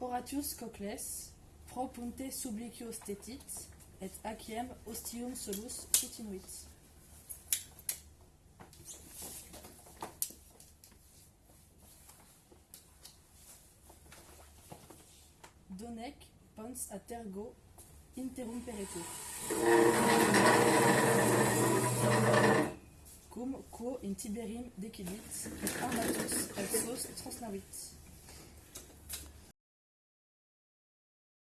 Horatius Cocles, pro punte sublicio stetit, et aciem ostium solus utinuit. Donec pons a tergo interrumperetur. Cum quo in Tiberim decidit, et armatus et sos transnavit.